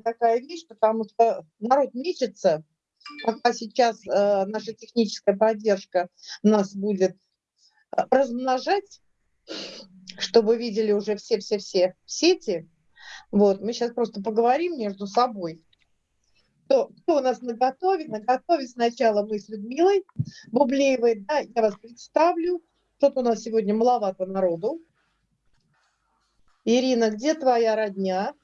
такая вещь, потому что народ мечется, пока сейчас э, наша техническая поддержка нас будет э, размножать, чтобы видели уже все-все-все сети. Вот, мы сейчас просто поговорим между собой. Кто, кто у нас наготове? Наготове сначала мы с Людмилой Бублеевой. Да, я вас представлю. Что-то у нас сегодня маловато народу. Ирина, где твоя родня?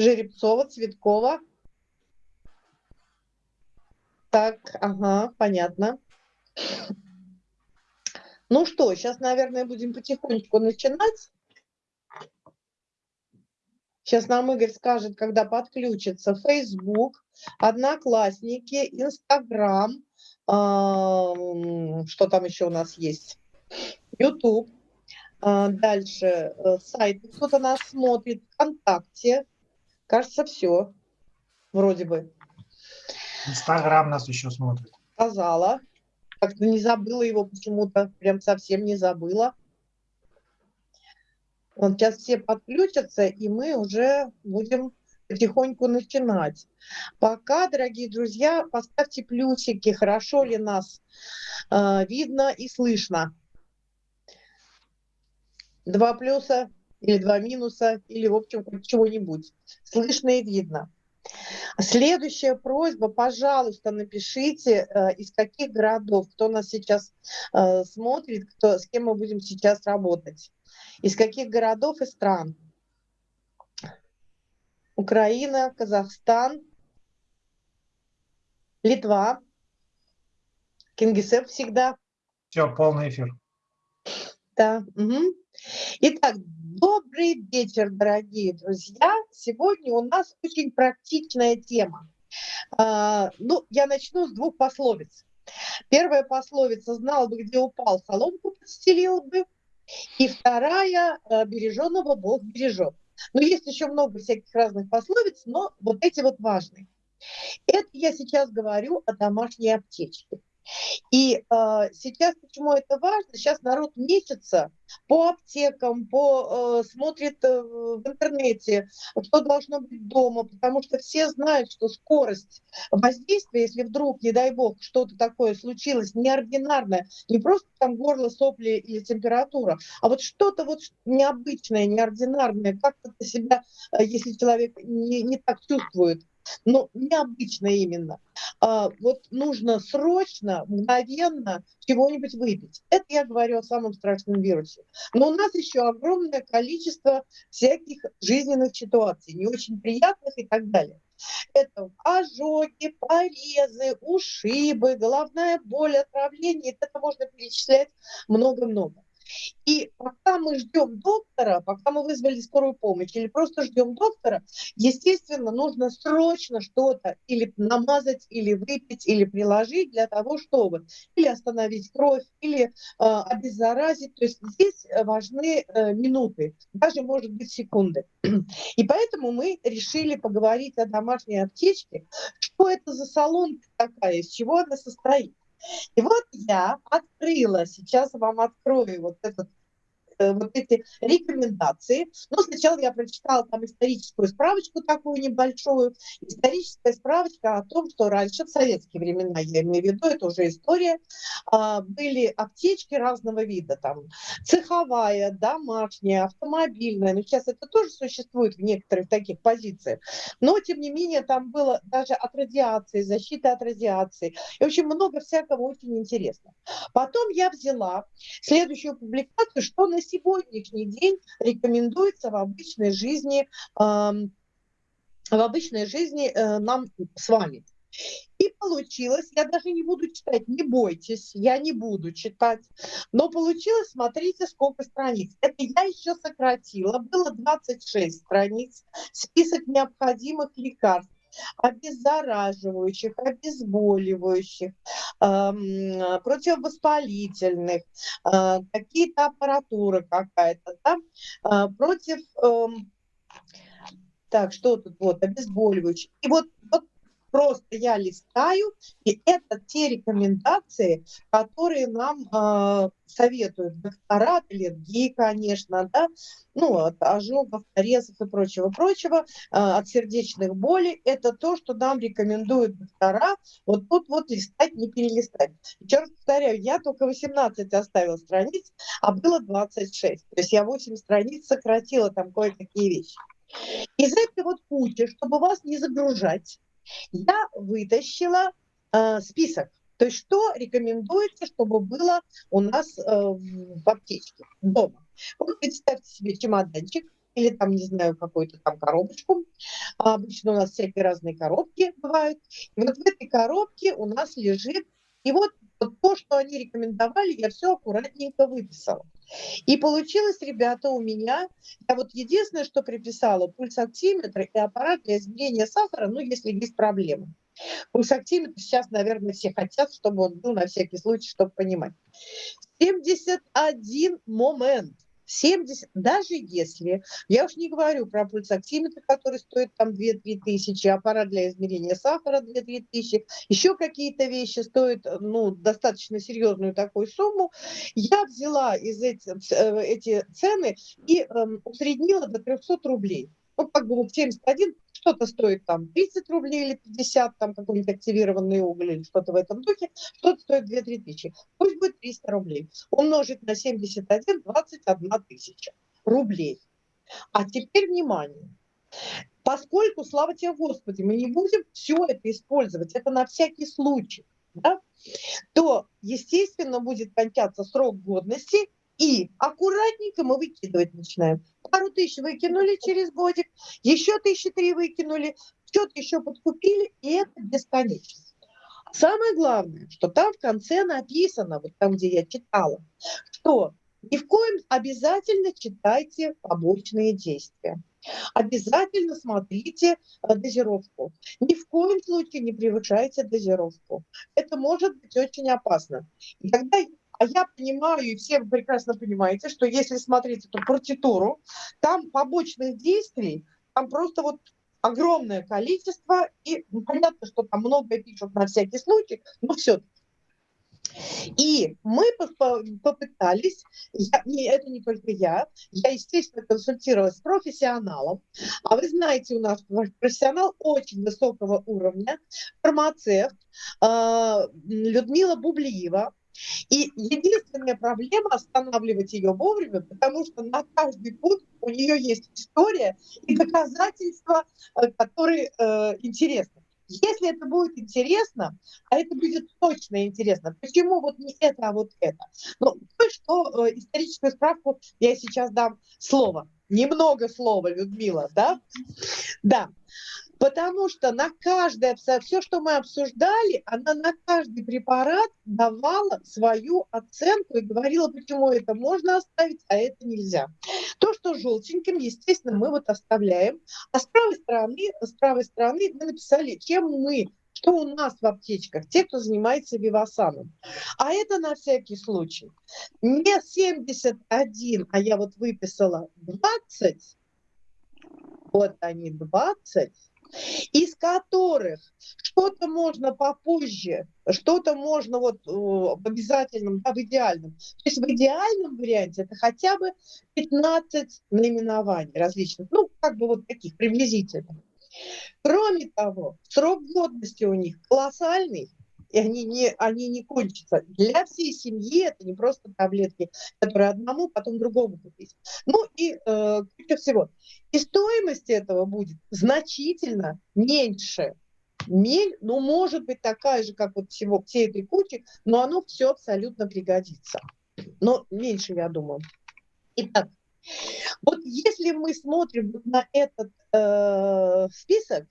Жеребцова, Цветкова. Так, ага, понятно. Ну что, сейчас, наверное, будем потихонечку начинать. Сейчас нам Игорь скажет, когда подключится Facebook, Одноклассники, Инстаграм, что там еще у нас есть, YouTube. А, дальше э, сайт, кто-то нас смотрит, ВКонтакте. Кажется, все. Вроде бы. Инстаграм нас еще смотрит. Сказала. Как-то не забыла его почему-то. Прям совсем не забыла. Вот сейчас все подключатся, и мы уже будем потихоньку начинать. Пока, дорогие друзья, поставьте плюсики, хорошо ли нас э, видно и слышно. Два плюса или два минуса, или, в общем, чего-нибудь. Слышно и видно. Следующая просьба, пожалуйста, напишите, э, из каких городов, кто нас сейчас э, смотрит, кто, с кем мы будем сейчас работать, из каких городов и стран. Украина, Казахстан, Литва, Кингисепп всегда. Все, полный эфир. Да. Угу. Итак, добрый вечер, дорогие друзья. Сегодня у нас очень практичная тема. А, ну, я начну с двух пословиц. Первая пословица «знал бы, где упал, соломку подстелил бы». И вторая «береженного Бог бережет». Но есть еще много всяких разных пословиц, но вот эти вот важные. Это я сейчас говорю о домашней аптечке. И э, сейчас почему это важно? Сейчас народ месяца по аптекам, по, э, смотрит э, в интернете, что должно быть дома, потому что все знают, что скорость воздействия, если вдруг, не дай бог, что-то такое случилось неординарное, не просто там горло, сопли или температура, а вот что-то вот необычное, неординарное, как-то себя, э, если человек не, не так чувствует, но необычно именно. А, вот нужно срочно, мгновенно чего-нибудь выпить. Это я говорю о самом страшном вирусе. Но у нас еще огромное количество всяких жизненных ситуаций, не очень приятных и так далее. Это ожоги, порезы, ушибы, головная боль, отравление. Это можно перечислять много-много. И пока мы ждем доктора, пока мы вызвали скорую помощь или просто ждем доктора, естественно, нужно срочно что-то или намазать, или выпить, или приложить для того, чтобы или остановить кровь, или э, обеззаразить. То есть здесь важны э, минуты, даже, может быть, секунды. И поэтому мы решили поговорить о домашней аптечке. Что это за салон такая, из чего она состоит? И вот я открыла, сейчас вам открою вот этот вот эти рекомендации. Но сначала я прочитала там историческую справочку такую небольшую. Историческая справочка о том, что раньше, в советские времена, я имею в виду, это уже история, а, были аптечки разного вида, там цеховая, домашняя, автомобильная. Но сейчас это тоже существует в некоторых таких позициях. Но, тем не менее, там было даже от радиации, защита от радиации. И, в общем, много всякого очень интересного. Потом я взяла следующую публикацию, что на сегодняшний день рекомендуется в обычной жизни, в обычной жизни э, нам с вами. И получилось, я даже не буду читать, не бойтесь, я не буду читать, но получилось, смотрите, сколько страниц. Это я еще сократила, было 26 страниц, список необходимых лекарств обеззараживающих, обезболивающих, противовоспалительных, э, какие-то аппаратуры какая-то, да, э, против... Э, так, что тут вот, обезболивающих. И вот просто я листаю, и это те рекомендации, которые нам э, советуют доктора, аллергии, конечно, да, ну, от ожогов, порезов и прочего-прочего, э, от сердечных болей. Это то, что нам рекомендуют доктора. Вот тут вот листать, не перелистать. Еще раз повторяю, я только 18 оставила страниц, а было 26. То есть я 8 страниц сократила там кое-какие вещи. Из этой вот кучи, чтобы вас не загружать, я вытащила э, список. То есть что рекомендуется, чтобы было у нас э, в аптечке дома. Вот представьте себе чемоданчик, или там, не знаю, какую-то там коробочку. А обычно у нас всякие разные коробки бывают. И вот в этой коробке у нас лежит, и вот, вот то, что они рекомендовали, я все аккуратненько выписала. И получилось, ребята, у меня, я вот единственное, что приписала, пульсоксиметр и аппарат для измерения сахара, ну, если есть проблемы. Пульсоксиметр сейчас, наверное, все хотят, чтобы он был на всякий случай, чтобы понимать. 71 момент – 70, даже если, я уж не говорю про пульсоксиметр, который стоит там 2-3 тысячи, аппарат для измерения сахара 2-3 тысячи, еще какие-то вещи стоят ну, достаточно серьезную такую сумму, я взяла из эти, э, эти цены и э, усреднила до 300 рублей. Ну, как бы вот 71 что-то стоит там 30 рублей или 50, там какой-нибудь активированный уголь или что-то в этом духе, что-то стоит 2-3 тысячи. Пусть будет 300 рублей. Умножить на 71, 21 тысяча рублей. А теперь внимание. Поскольку, слава тебе Господи, мы не будем все это использовать, это на всякий случай, да, то, естественно, будет кончаться срок годности, и аккуратненько мы выкидывать начинаем. Пару тысяч выкинули через годик, еще тысячи три выкинули, что-то еще подкупили, и это бесконечно. Самое главное, что там в конце написано, вот там, где я читала, что ни в коем обязательно читайте побочные действия. Обязательно смотрите э, дозировку. Ни в коем случае не превышайте дозировку. Это может быть очень опасно. И когда а я понимаю, и все вы прекрасно понимаете, что если смотреть эту партитуру, там побочных действий, там просто вот огромное количество, и ну, понятно, что там многое пишут на всякий случай, но все и мы попытались, я, не, это не только я, я, естественно, консультировалась с профессионалом, а вы знаете, у нас профессионал очень высокого уровня, фармацевт э, Людмила Бублиева, и единственная проблема останавливать ее вовремя, потому что на каждый пункт у нее есть история и доказательства, э, которые э, интересны. Если это будет интересно, а это будет точно интересно, почему вот не это, а вот это? Ну, то, что э, историческую справку я сейчас дам слово. Немного слова, Людмила, да? Да. Потому что на каждое, все, что мы обсуждали, она на каждый препарат давала свою оценку и говорила, почему это можно оставить, а это нельзя. То, что желтеньким, естественно, мы вот оставляем. А с правой стороны, с правой стороны мы написали, чем мы что у нас в аптечках, те, кто занимается вивасаном. А это на всякий случай. Не 71, а я вот выписала 20, вот они 20, из которых что-то можно попозже, что-то можно вот в обязательном, да, в идеальном. То есть в идеальном варианте это хотя бы 15 наименований различных, ну, как бы вот таких приблизительных. Кроме того, срок годности у них колоссальный, и они не, они не кончатся. Для всей семьи это не просто таблетки, которые одному, потом другому купить. Ну и э, куча всего. И стоимость этого будет значительно меньше. Мель, ну, может быть такая же, как вот всего, всей этой кучи, но оно все абсолютно пригодится. Но меньше, я думаю. Итак, вот если мы смотрим на этот э, список,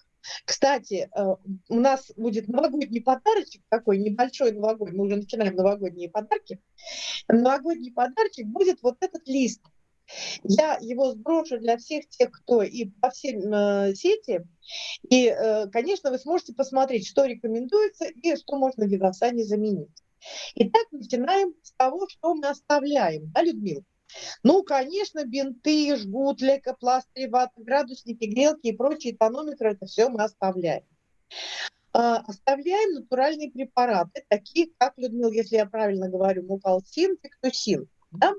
кстати, э, у нас будет новогодний подарочек такой, небольшой новогодний, мы уже начинаем новогодние подарки. Новогодний подарочек будет вот этот лист. Я его сброшу для всех тех, кто и по всем э, сети. И, э, конечно, вы сможете посмотреть, что рекомендуется и что можно в Вивасане заменить. Итак, начинаем с того, что мы оставляем. Да, Людмила? Ну, конечно, бинты, жгут, лейкопластыри, ваты, градусники, грелки и прочие тонометры, это все мы оставляем. оставляем натуральные препараты, такие как, Людмила, если я правильно говорю, мукалтин, фиктусин. Да?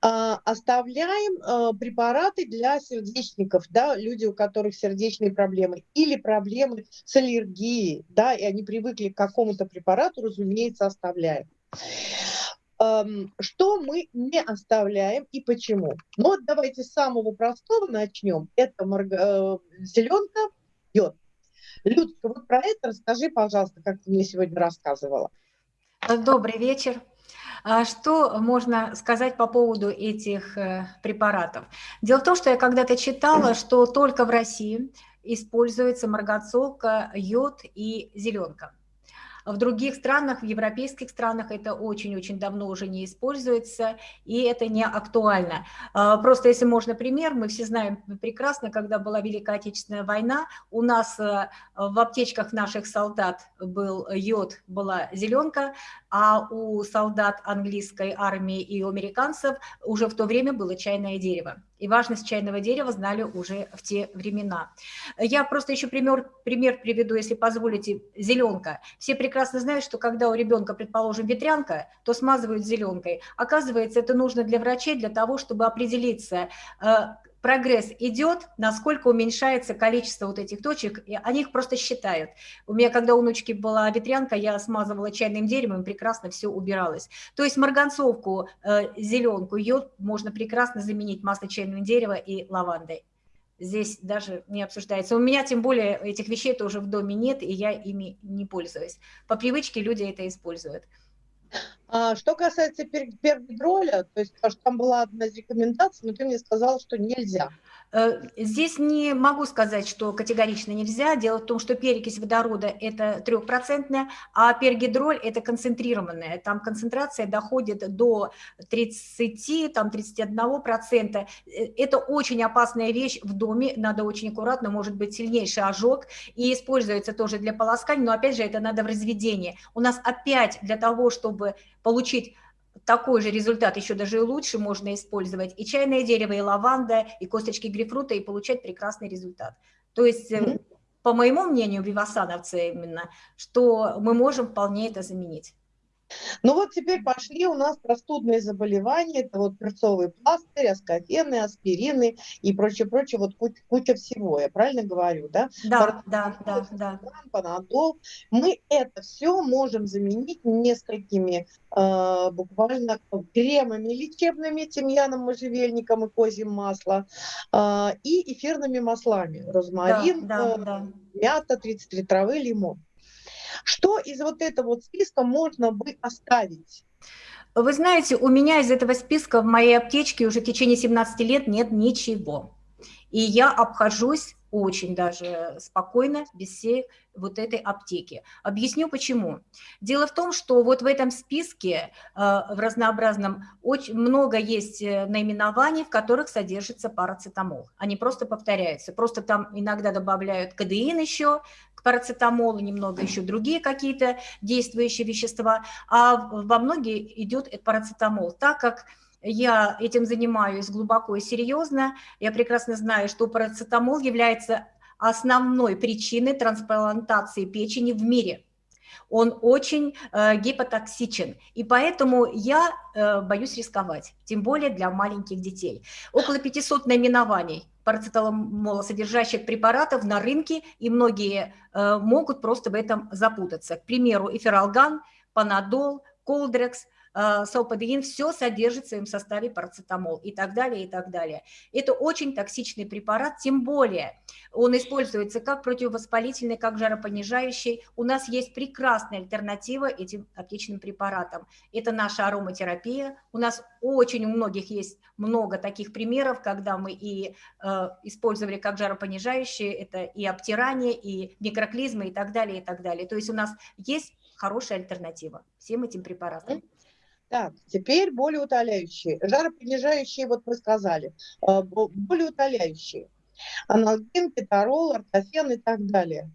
Оставляем препараты для сердечников, да, люди, у которых сердечные проблемы, или проблемы с аллергией, да, и они привыкли к какому-то препарату, разумеется, оставляем. Что мы не оставляем и почему? Ну вот давайте с самого простого начнем. Это марга... Э, зеленка, йод. Людка, вот про это расскажи, пожалуйста, как ты мне сегодня рассказывала. Добрый вечер. А что можно сказать по поводу этих э, препаратов? Дело в том, что я когда-то читала, что только в России используется марганцовка, йод и зеленка. В других странах, в европейских странах это очень-очень давно уже не используется, и это не актуально. А, просто если можно пример, мы все знаем прекрасно, когда была Великая Отечественная война, у нас э, в аптечках наших солдат был йод, была зеленка, а у солдат английской армии и у американцев уже в то время было чайное дерево и важность чайного дерева знали уже в те времена. Я просто еще пример, пример приведу, если позволите, зеленка. Все прекрасно знают, что когда у ребенка, предположим, ветрянка, то смазывают зеленкой. Оказывается, это нужно для врачей, для того, чтобы определиться, э, прогресс идет, насколько уменьшается количество вот этих точек, и они их просто считают. У меня, когда у внучки была ветрянка, я смазывала чайным деревом, прекрасно все убиралось. То есть марганцовку, э, зеленку, йод можно прекрасно заменить масло чайного дерева и лавандой. Здесь даже не обсуждается. У меня тем более этих вещей тоже в доме нет, и я ими не пользуюсь. По привычке люди это используют. А, что касается пер пергидроля, то есть что там была одна из рекомендаций, но ты мне сказал, что нельзя. Э, здесь не могу сказать, что категорично нельзя. Дело в том, что перекись водорода – это трехпроцентная, а пергидроль – это концентрированная. Там концентрация доходит до 30, там 31%. Э, это очень опасная вещь в доме, надо очень аккуратно, может быть сильнейший ожог, и используется тоже для полоскания, но опять же это надо в разведении. У нас опять для того, чтобы получить такой же результат, еще даже лучше можно использовать и чайное дерево, и лаванда, и косточки грейпфрута, и получать прекрасный результат. То есть, mm -hmm. по моему мнению, вивасановцы именно, что мы можем вполне это заменить. Ну вот теперь пошли у нас простудные заболевания, это вот перцовый пластырь, аскофены, аспирины и прочее, прочее, вот куча, куча всего, я правильно говорю, да? Да, да, да, да. Панадол. Мы это все можем заменить несколькими э, буквально кремами лечебными, тимьяном, можжевельником и козьим маслом, э, и эфирными маслами, розмарин, да, да, э, да. мята, 33 травы, лимон. Что из вот этого вот списка можно бы оставить? Вы знаете, у меня из этого списка в моей аптечке уже в течение 17 лет нет ничего. И я обхожусь очень даже спокойно, без всей вот этой аптеки. Объясню почему. Дело в том, что вот в этом списке э, в разнообразном очень много есть э, наименований, в которых содержится парацетамол. Они просто повторяются. Просто там иногда добавляют кадеин еще к парацетамолу, немного еще другие какие-то действующие вещества, а во многие идет парацетамол, так как я этим занимаюсь глубоко и серьезно. Я прекрасно знаю, что парацетамол является основной причиной трансплантации печени в мире. Он очень э, гепатоксичен, и поэтому я э, боюсь рисковать, тем более для маленьких детей. Около 500 наименований парацетамолосодержащих препаратов на рынке, и многие э, могут просто в этом запутаться. К примеру, эфиралган, панадол, колдрекс, салпадеин, все содержит в своем составе парацетамол и так далее, и так далее. Это очень токсичный препарат, тем более он используется как противовоспалительный, как жаропонижающий. У нас есть прекрасная альтернатива этим аптечным препаратам. Это наша ароматерапия. У нас очень у многих есть много таких примеров, когда мы и э, использовали как жаропонижающие, это и обтирание, и микроклизмы, и так далее, и так далее. То есть у нас есть хорошая альтернатива всем этим препаратам. Так, теперь болеутоляющие. Жаропонижающие, вот мы сказали. Э, болеутоляющие. Аналген, кетарол, ортофен и так далее.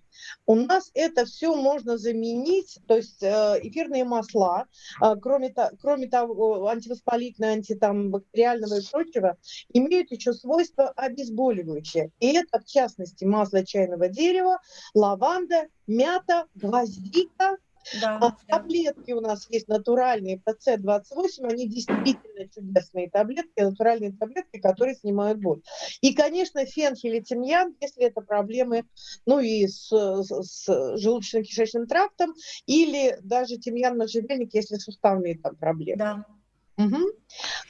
У нас это все можно заменить, то есть э, эфирные масла, э, кроме, кроме того, антивоспалительного, антибактериального и прочего, имеют еще свойства обезболивающие. И это, в частности, масло чайного дерева, лаванда, мята, гвоздика, да, а, да. Таблетки у нас есть натуральные по С28, они действительно чудесные таблетки, натуральные таблетки, которые снимают боль. И, конечно, фенхель и тимьян, если это проблемы, ну и с, с желудочно-кишечным трактом, или даже тимьян можжевельник, если суставные там проблемы. Да. Угу.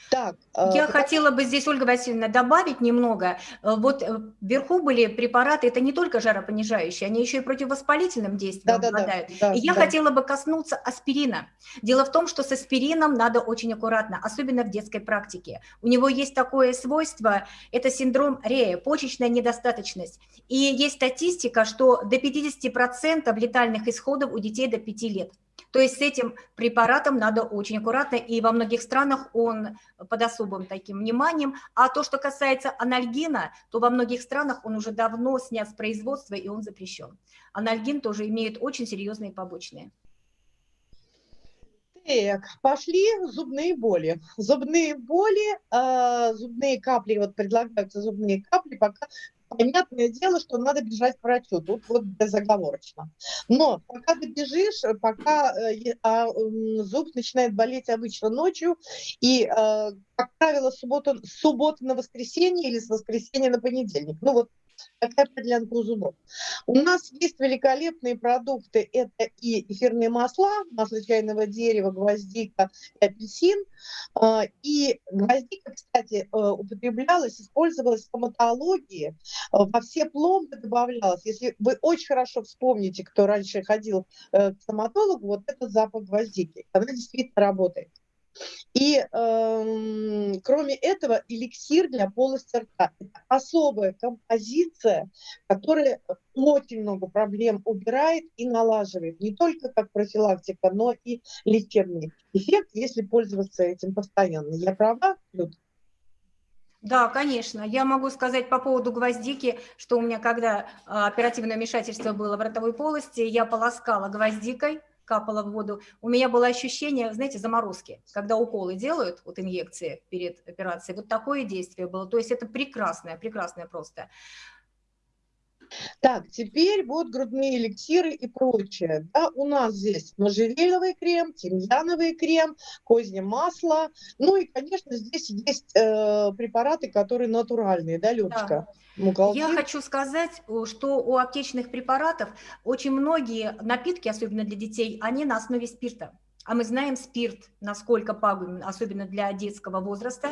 Так, э, Я хотела бы здесь, Ольга Васильевна, добавить немного. Э, вот э, вверху были препараты, это не только жаропонижающие, они еще и противовоспалительным действием да, обладают. Да, да, и я да. хотела бы коснуться аспирина. Дело в том, что с аспирином надо очень аккуратно, особенно в детской практике. У него есть такое свойство, это синдром Рея, почечная недостаточность. И есть статистика, что до 50% летальных исходов у детей до 5 лет. То есть с этим препаратом надо очень аккуратно, и во многих странах он под особым таким вниманием. А то, что касается анальгина, то во многих странах он уже давно снят с производства, и он запрещен. Анальгин тоже имеет очень серьезные побочные. Так, пошли зубные боли. Зубные боли, э, зубные капли, вот предлагаются зубные капли, пока понятное дело, что надо бежать к врачу, тут вот безоговорочно. Но пока ты бежишь, пока э, а, зуб начинает болеть обычно ночью, и, э, как правило, суббота, суббота на воскресенье или с воскресенья на понедельник. Ну вот такая подлянка зубов. У нас есть великолепные продукты. Это и эфирные масла, масло чайного дерева, гвоздика и апельсин. А, и гвоздика, кстати, э, употреблялась, использовалась в стоматологии. Э, во все пломбы добавлялась. Если вы очень хорошо вспомните, кто раньше ходил э, к стоматологу, вот этот запах гвоздики. Она действительно работает. И э, кроме этого, эликсир для полости рта. Это особая композиция, которая очень много проблем убирает и налаживает. Не только как профилактика, но и лечебный эффект, если пользоваться этим постоянно. Я права, Люд? Да, конечно. Я могу сказать по поводу гвоздики, что у меня, когда а, оперативное вмешательство было в ротовой полости, я полоскала гвоздикой, капала в воду, у меня было ощущение, знаете, заморозки, когда уколы делают, вот инъекции перед операцией, вот такое действие было, то есть это прекрасное, прекрасное просто. Так, теперь вот грудные эликсиры и прочее. Да, у нас здесь можжевеловый крем, тимьяновый крем, козье масло. Ну и, конечно, здесь есть э, препараты, которые натуральные, да, Людочка? Да. Я хочу сказать, что у аптечных препаратов очень многие напитки, особенно для детей, они на основе спирта. А мы знаем спирт, насколько пагубен, особенно для детского возраста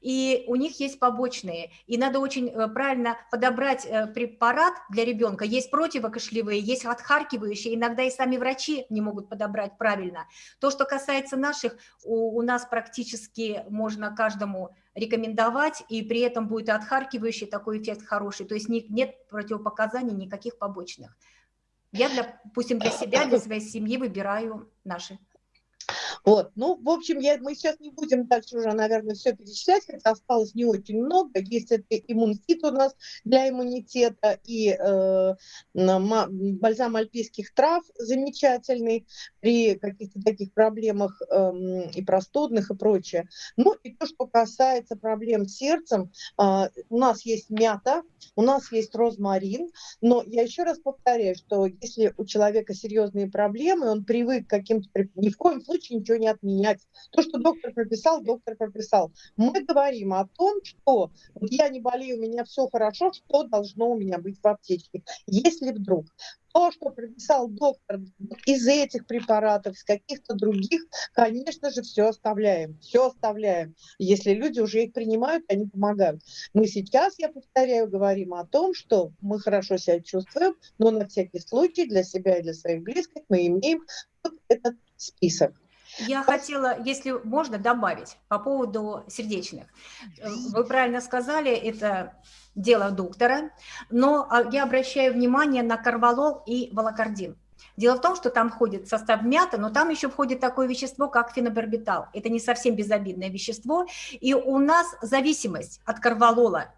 и у них есть побочные. И надо очень э, правильно подобрать э, препарат для ребенка. Есть противокашлевые, есть отхаркивающие, иногда и сами врачи не могут подобрать правильно. То, что касается наших, у, у нас практически можно каждому рекомендовать, и при этом будет и отхаркивающий такой эффект хороший, то есть нет противопоказаний никаких побочных. Я, для, допустим, для себя, для своей семьи выбираю наши. Вот, ну, в общем, я, мы сейчас не будем дальше уже, наверное, все перечислять, хотя осталось не очень много. Есть это иммункит у нас для иммунитета и э, бальзам альпийских трав замечательный при каких-то таких проблемах э, и простудных и прочее. Ну, и то, что касается проблем с сердцем, э, у нас есть мята, у нас есть розмарин, но я еще раз повторяю, что если у человека серьезные проблемы, он привык к каким-то... Ни в коем случае ничего не отменять. То, что доктор прописал, доктор прописал. Мы говорим о том, что вот я не болею, у меня все хорошо, что должно у меня быть в аптечке. Если вдруг то, что прописал доктор из этих препаратов, из каких-то других, конечно же, все оставляем. Все оставляем. Если люди уже их принимают, они помогают. Мы сейчас, я повторяю, говорим о том, что мы хорошо себя чувствуем, но на всякий случай для себя и для своих близких мы имеем вот этот список. Я хотела, если можно, добавить по поводу сердечных. Э, вы правильно сказали, это дело доктора, но а, я обращаю внимание на карвалол и волокордин. Дело в том, что там входит состав мята, но там еще входит такое вещество, как фенобарбитал. Это не совсем безобидное вещество, и у нас зависимость от карвалола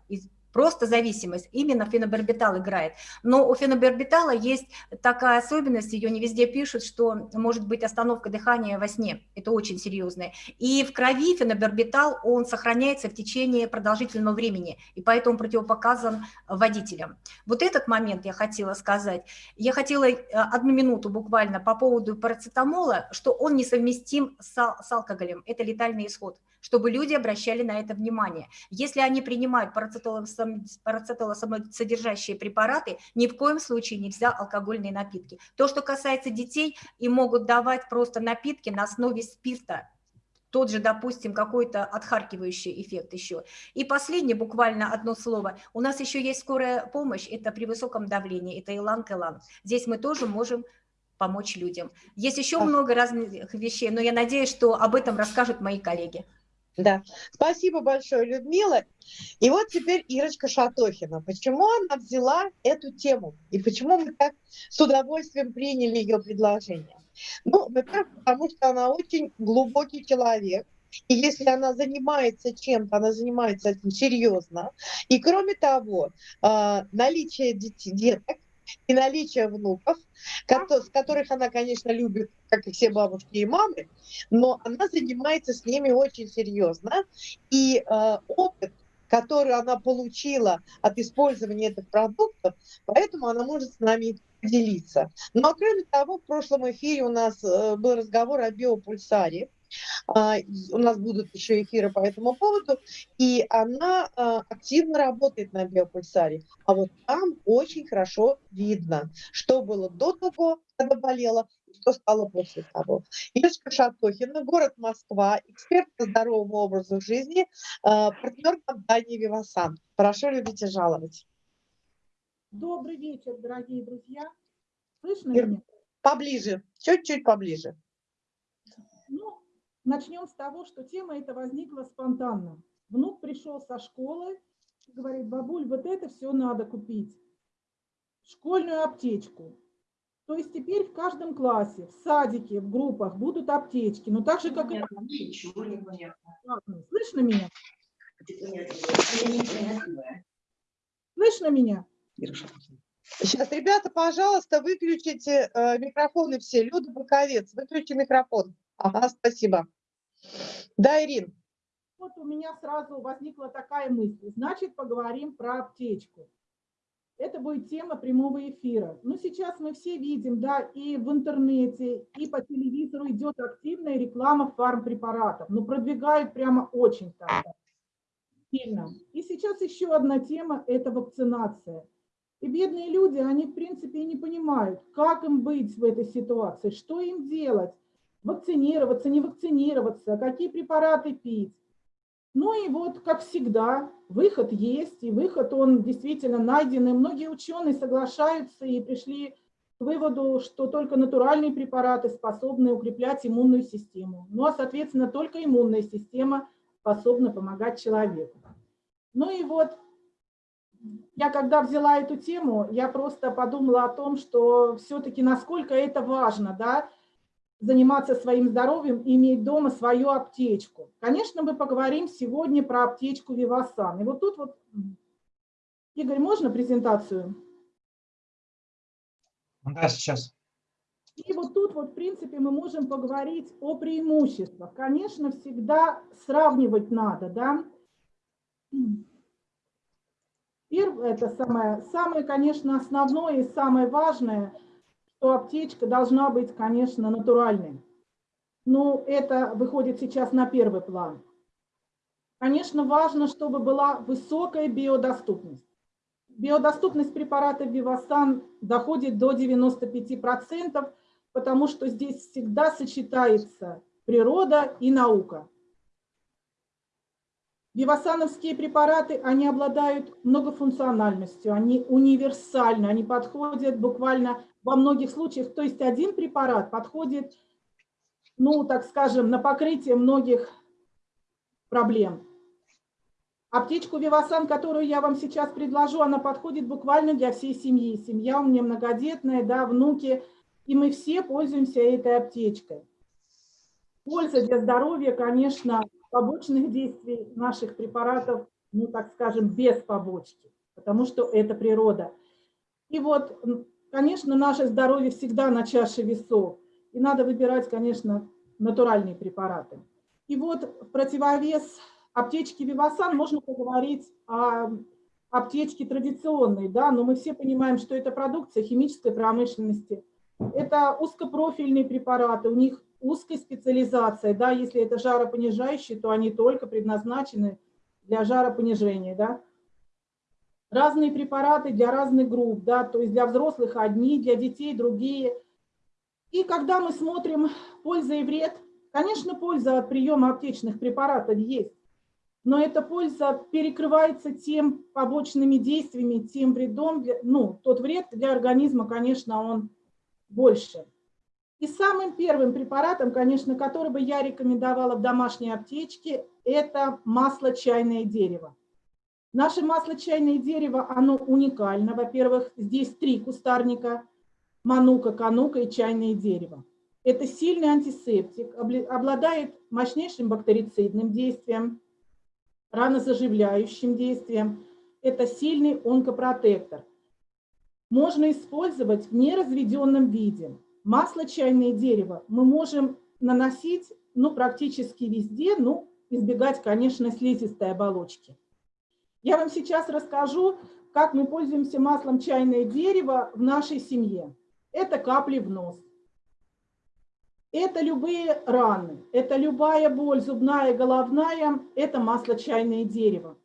просто зависимость. Именно фенобарбитал играет. Но у фенобарбитала есть такая особенность, ее не везде пишут, что может быть остановка дыхания во сне. Это очень серьезное. И в крови фенобарбитал, он сохраняется в течение продолжительного времени, и поэтому противопоказан водителям. Вот этот момент я хотела сказать. Я хотела э, одну минуту буквально по поводу парацетамола, что он несовместим с, с алкоголем. Это летальный исход чтобы люди обращали на это внимание. Если они принимают парацетолосодержащие препараты, ни в коем случае нельзя алкогольные напитки. То, что касается детей, им могут давать просто напитки на основе спирта, тот же, допустим, какой-то отхаркивающий эффект еще. И последнее, буквально одно слово. У нас еще есть скорая помощь, это при высоком давлении, это иланг-иланг. Здесь мы тоже можем помочь людям. Есть еще много разных вещей, но я надеюсь, что об этом расскажут мои коллеги. Да, спасибо большое, Людмила. И вот теперь Ирочка Шатохина. Почему она взяла эту тему? И почему мы так с удовольствием приняли ее предложение? Ну, во-первых, потому что она очень глубокий человек. И если она занимается чем-то, она занимается этим серьезно. И кроме того, а, наличие деток и наличие внуков, с которых она, конечно, любит, как и все бабушки и мамы, но она занимается с ними очень серьезно. И э, опыт, который она получила от использования этих продуктов, поэтому она может с нами поделиться. Но кроме того, в прошлом эфире у нас э, был разговор о биопульсаре, а, у нас будут еще эфиры по этому поводу, и она а, активно работает на биопульсаре. А вот там очень хорошо видно, что было до того, когда болела, что стало после того. Иришка Шатохина, город Москва, эксперт по здоровому образу жизни, а, партнер компании «Вивасан». Прошу любить и жаловать. Добрый вечер, дорогие друзья. Слышно меня? Поближе, чуть-чуть поближе. Начнем с того, что тема эта возникла спонтанно. Внук пришел со школы и говорит, бабуль, вот это все надо купить. Школьную аптечку. То есть теперь в каждом классе, в садике, в группах будут аптечки. Но так же, как и... Ничего не понятно. Слышно меня? Слышно меня? Сейчас, ребята, пожалуйста, выключите э, микрофоны все. Люда Боковец, выключи микрофон. Ага, спасибо. Да, Ирин. Вот у меня сразу возникла такая мысль. Значит, поговорим про аптечку. Это будет тема прямого эфира. Ну, сейчас мы все видим, да, и в интернете, и по телевизору идет активная реклама фармпрепаратов. Ну, продвигают прямо очень так сильно. И сейчас еще одна тема – это вакцинация. И бедные люди, они, в принципе, не понимают, как им быть в этой ситуации, что им делать вакцинироваться, не вакцинироваться, какие препараты пить. Ну и вот, как всегда, выход есть, и выход он действительно найден, и многие ученые соглашаются и пришли к выводу, что только натуральные препараты способны укреплять иммунную систему. Ну а, соответственно, только иммунная система способна помогать человеку. Ну и вот, я когда взяла эту тему, я просто подумала о том, что все-таки насколько это важно, да, заниматься своим здоровьем и иметь дома свою аптечку. Конечно, мы поговорим сегодня про аптечку Вивасан. И вот тут вот, Игорь, можно презентацию? Да, сейчас. И вот тут вот, в принципе, мы можем поговорить о преимуществах. Конечно, всегда сравнивать надо, да. Первое, это самое, самое, конечно, основное и самое важное – что аптечка должна быть, конечно, натуральной. Но это выходит сейчас на первый план. Конечно, важно, чтобы была высокая биодоступность. Биодоступность препарата Вивасан доходит до 95%, потому что здесь всегда сочетается природа и наука. Вивасановские препараты, они обладают многофункциональностью, они универсальны, они подходят буквально во многих случаях, то есть один препарат подходит, ну, так скажем, на покрытие многих проблем. Аптечку Вивасан, которую я вам сейчас предложу, она подходит буквально для всей семьи. Семья у меня многодетная, да, внуки, и мы все пользуемся этой аптечкой. Польза для здоровья, конечно, побочных действий наших препаратов ну, так скажем, без побочки, потому что это природа. И вот, конечно, наше здоровье всегда на чаше весов, и надо выбирать, конечно, натуральные препараты. И вот в противовес аптечки Вивасан можно поговорить о аптечке традиционной, да, но мы все понимаем, что это продукция химической промышленности. Это узкопрофильные препараты, у них узкая специализация, да, если это жаропонижающие, то они только предназначены для жаропонижения, да. Разные препараты для разных групп, да, то есть для взрослых одни, для детей другие. И когда мы смотрим польза и вред, конечно, польза от приема аптечных препаратов есть, но эта польза перекрывается тем побочными действиями, тем вредом, ну, тот вред для организма, конечно, он больше. И самым первым препаратом, конечно, который бы я рекомендовала в домашней аптечке, это масло чайное дерево. Наше масло чайное дерево, оно уникально. Во-первых, здесь три кустарника, манука, канука и чайное дерево. Это сильный антисептик, обладает мощнейшим бактерицидным действием, ранозаживляющим действием. Это сильный онкопротектор. Можно использовать в неразведенном виде. Масло чайное дерево мы можем наносить ну, практически везде, ну, избегать, конечно, слизистой оболочки. Я вам сейчас расскажу, как мы пользуемся маслом чайное дерево в нашей семье. Это капли в нос. Это любые раны, это любая боль, зубная, головная, это масло чайное дерево.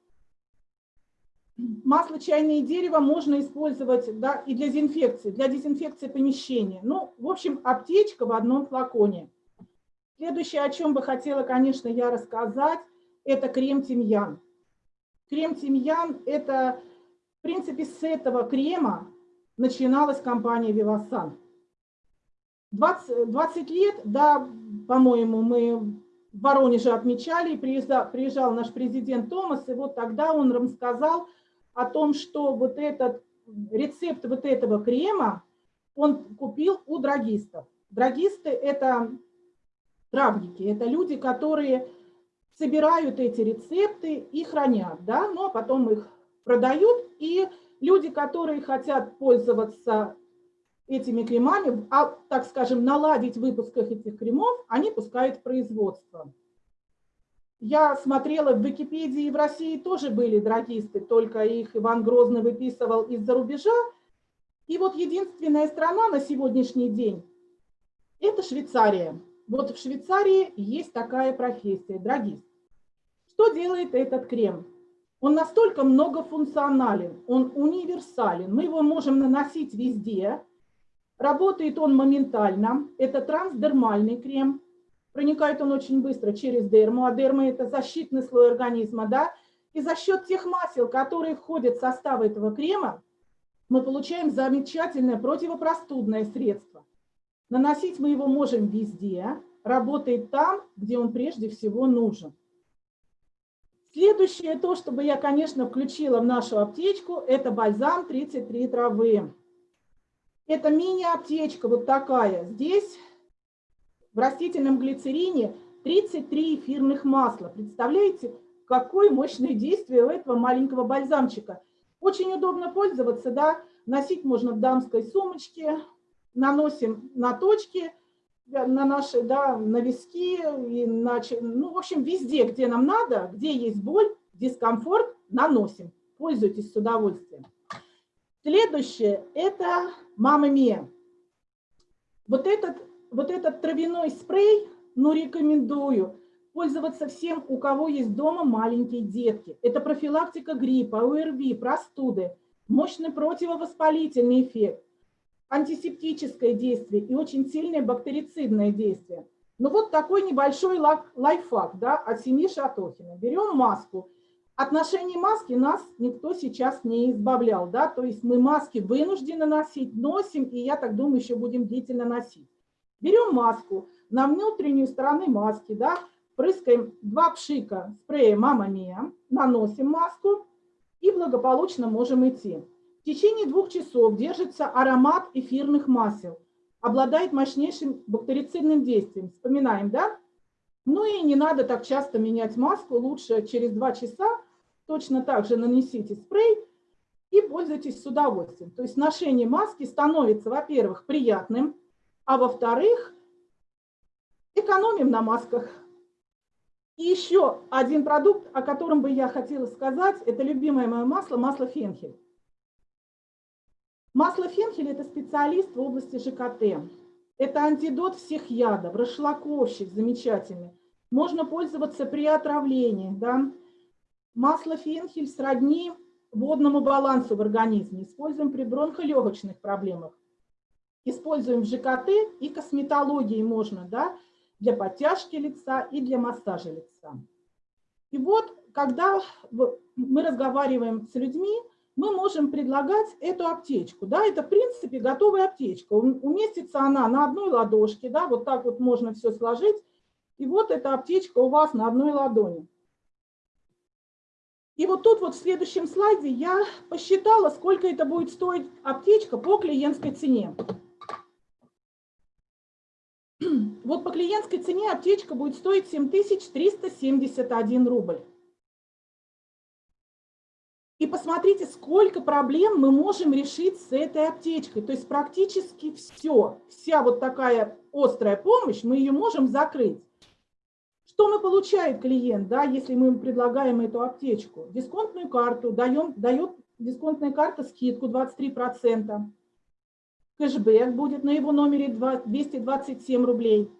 Масло чайное дерево можно использовать да, и для дезинфекции, для дезинфекции помещения. Ну, в общем, аптечка в одном флаконе. Следующее, о чем бы хотела, конечно, я рассказать, это крем-тимьян. Крем-тимьян – это, в принципе, с этого крема начиналась компания «Вивасан». 20, 20 лет, да, по-моему, мы в Воронеже отмечали, приезжал, приезжал наш президент Томас, и вот тогда он рассказал о том, что вот этот рецепт вот этого крема он купил у драгистов. Драгисты – это травники, это люди, которые собирают эти рецепты и хранят, да, но потом их продают, и люди, которые хотят пользоваться этими кремами, а, так скажем, наладить в выпусках этих кремов, они пускают в производство. Я смотрела в Википедии, в России тоже были драгисты, только их Иван Грозный выписывал из-за рубежа. И вот единственная страна на сегодняшний день – это Швейцария. Вот в Швейцарии есть такая профессия – драгист. Что делает этот крем? Он настолько многофункционален, он универсален, мы его можем наносить везде – Работает он моментально. Это трансдермальный крем. Проникает он очень быстро через дерму, а дерма – это защитный слой организма. Да? И за счет тех масел, которые входят в состав этого крема, мы получаем замечательное противопростудное средство. Наносить мы его можем везде, работает там, где он прежде всего нужен. Следующее, то, чтобы я, конечно, включила в нашу аптечку, это бальзам 33 травы. Это мини-аптечка вот такая. Здесь в растительном глицерине 33 эфирных масла. Представляете, какое мощное действие у этого маленького бальзамчика. Очень удобно пользоваться, да, носить можно в дамской сумочке, наносим на точки, на наши, да, на виски, и на, ну, в общем, везде, где нам надо, где есть боль, дискомфорт, наносим. Пользуйтесь с удовольствием. Следующее – это «Мама Мия». Вот этот, вот этот травяной спрей, ну, рекомендую пользоваться всем, у кого есть дома маленькие детки. Это профилактика гриппа, ОРВИ, простуды, мощный противовоспалительный эффект, антисептическое действие и очень сильное бактерицидное действие. Ну вот такой небольшой лайфхак да, от семьи Шатохина. Берем маску – отношении маски нас никто сейчас не избавлял, да, то есть мы маски вынуждены носить, носим, и я так думаю, еще будем длительно носить. Берем маску, на внутреннюю сторону маски, да, прыскаем два пшика спрея «Мама Мия», наносим маску и благополучно можем идти. В течение двух часов держится аромат эфирных масел, обладает мощнейшим бактерицидным действием. Вспоминаем, да? Ну и не надо так часто менять маску, лучше через два часа точно так же нанесите спрей и пользуйтесь с удовольствием. То есть ношение маски становится, во-первых, приятным, а во-вторых, экономим на масках. И еще один продукт, о котором бы я хотела сказать, это любимое мое масло, масло фенхель. Масло фенхель – это специалист в области ЖКТ. Это антидот всех ядов, расшлаковщик замечательный. Можно пользоваться при отравлении. Да? Масло фенхель сродни водному балансу в организме. Используем при бронхолегочных проблемах. Используем в ЖКТ и косметологии можно, да, для подтяжки лица и для массажа лица. И вот, когда мы разговариваем с людьми, мы можем предлагать эту аптечку. Да, это, в принципе, готовая аптечка. Уместится она на одной ладошке, да, вот так вот можно все сложить. И вот эта аптечка у вас на одной ладони. И вот тут вот в следующем слайде я посчитала, сколько это будет стоить аптечка по клиентской цене. Вот по клиентской цене аптечка будет стоить 7371 рубль. И посмотрите, сколько проблем мы можем решить с этой аптечкой. То есть практически все, вся вот такая острая помощь, мы ее можем закрыть. Что мы получает клиент, да, если мы ему предлагаем эту аптечку? Дисконтную карту, даем, дает дисконтная карта скидку 23%. Кэшбэк будет на его номере 227 рублей.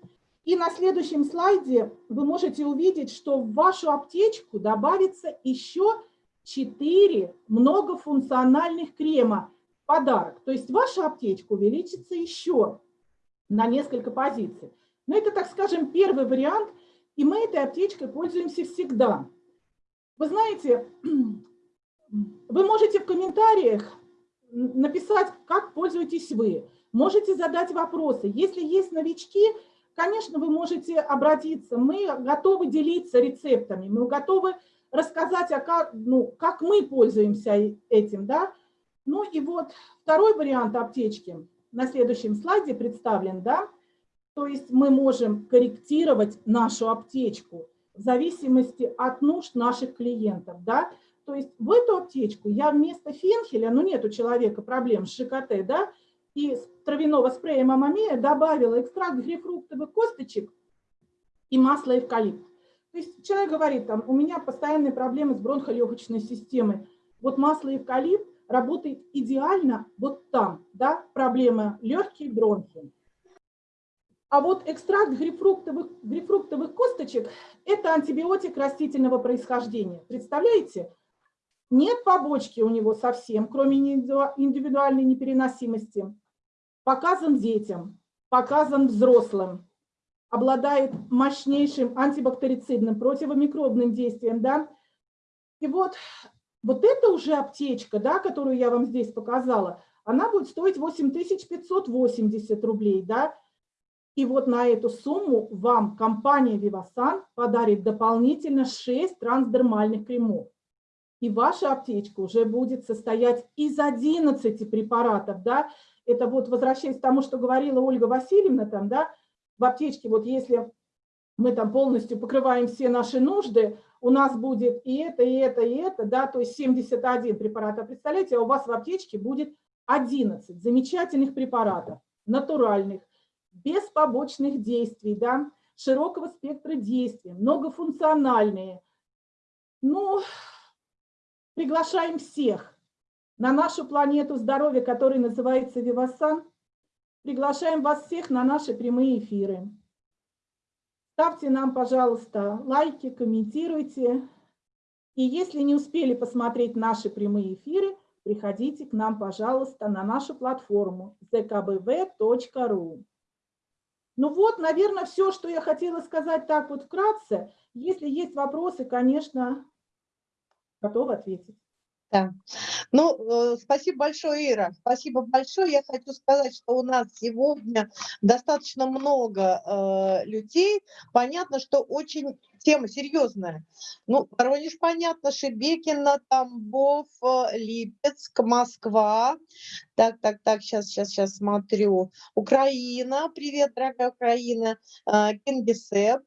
И на следующем слайде вы можете увидеть, что в вашу аптечку добавится еще 4 многофункциональных крема в подарок. То есть ваша аптечка увеличится еще на несколько позиций. Но это, так скажем, первый вариант, и мы этой аптечкой пользуемся всегда. Вы знаете, вы можете в комментариях написать, как пользуетесь вы. Можете задать вопросы. Если есть новички, конечно, вы можете обратиться. Мы готовы делиться рецептами, мы готовы рассказать, а как, ну, как мы пользуемся этим. Да? Ну и вот второй вариант аптечки на следующем слайде представлен. Да? То есть мы можем корректировать нашу аптечку в зависимости от нужд наших клиентов. Да? То есть в эту аптечку я вместо фенхеля, ну нет у человека проблем с ЖКТ, да, и травяного спрея мамамия добавила экстракт грейпфруктовых косточек и масло эвкалипт. Есть человек говорит, там, у меня постоянные проблемы с бронхолегочной системой. Вот масло эвкалипт работает идеально вот там, да, проблема легкие бронхи. А вот экстракт грейпфруктовых, грейпфруктовых косточек – это антибиотик растительного происхождения. Представляете? Нет побочки у него совсем, кроме индивидуальной непереносимости. Показан детям, показан взрослым обладает мощнейшим антибактерицидным, противомикробным действием, да. И вот, вот эта уже аптечка, да, которую я вам здесь показала, она будет стоить 8580 рублей, да. И вот на эту сумму вам компания Vivasan подарит дополнительно 6 трансдермальных кремов. И ваша аптечка уже будет состоять из 11 препаратов, да. Это вот, возвращаясь к тому, что говорила Ольга Васильевна, там, да, в аптечке, вот если мы там полностью покрываем все наши нужды, у нас будет и это, и это, и это, да, то есть 71 препарат. А представляете, а у вас в аптечке будет 11 замечательных препаратов, натуральных, без побочных действий, да, широкого спектра действий, многофункциональные. Ну, приглашаем всех на нашу планету здоровья, которая называется Вивасан, Приглашаем вас всех на наши прямые эфиры. Ставьте нам, пожалуйста, лайки, комментируйте. И если не успели посмотреть наши прямые эфиры, приходите к нам, пожалуйста, на нашу платформу zkbv.ru. Ну вот, наверное, все, что я хотела сказать так вот вкратце. Если есть вопросы, конечно, готова ответить. Да. Ну, э, спасибо большое, Ира. Спасибо большое. Я хочу сказать, что у нас сегодня достаточно много э, людей. Понятно, что очень тема серьезная. Ну, Воронеж, понятно, Шебекино, Тамбов, э, Липецк, Москва. Так, так, так, сейчас, сейчас, сейчас смотрю. Украина, привет, дорогая Украина. Э, Кингисепп.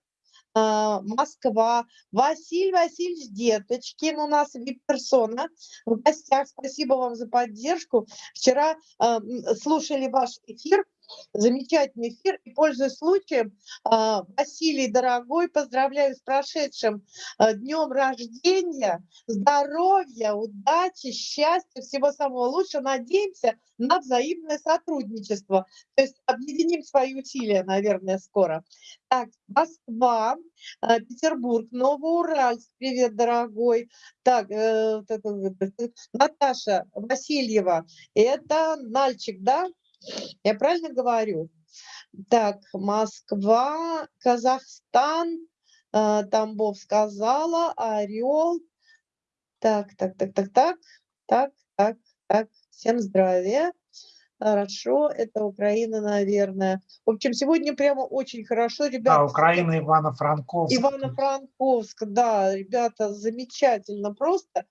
А, Москва. Василий Васильевич Деточкин у нас вип-персона в гостях. Спасибо вам за поддержку. Вчера а, слушали ваш эфир, замечательный эфир. И, пользуясь случаем, а, Василий, дорогой, поздравляю с прошедшим а, днем рождения, здоровья, удачи, счастья, всего самого лучшего. Надеемся на взаимное сотрудничество. То есть объединим свои усилия, наверное, скоро. Так, Москва, а, Петербург, Новоуральск, привет, дорогой. Так, э, Наташа Васильева, это Нальчик, да? Я правильно говорю? Так, Москва, Казахстан, э, Тамбов сказала, Орел. Так, так, так, так, так, так, так, так. Всем здравия. Хорошо, это Украина, наверное. В общем, сегодня прямо очень хорошо, ребята. Да, Украина, Ивано-Франковск. Ивано-Франковск, да, ребята, замечательно просто.